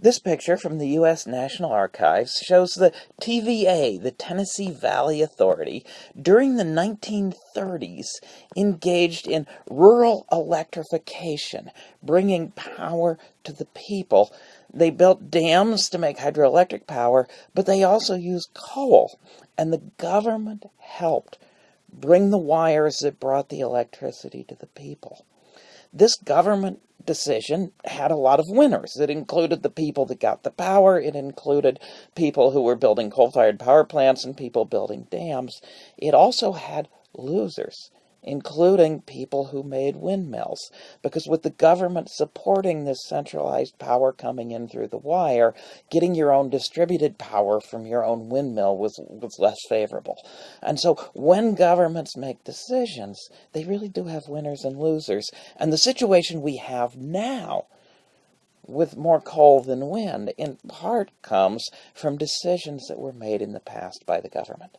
This picture from the U.S. National Archives shows the TVA, the Tennessee Valley Authority, during the 1930s engaged in rural electrification, bringing power to the people. They built dams to make hydroelectric power, but they also used coal, and the government helped bring the wires that brought the electricity to the people. This government decision had a lot of winners. It included the people that got the power. It included people who were building coal-fired power plants and people building dams. It also had losers including people who made windmills. Because with the government supporting this centralized power coming in through the wire, getting your own distributed power from your own windmill was, was less favorable. And so when governments make decisions, they really do have winners and losers. And the situation we have now with more coal than wind, in part comes from decisions that were made in the past by the government.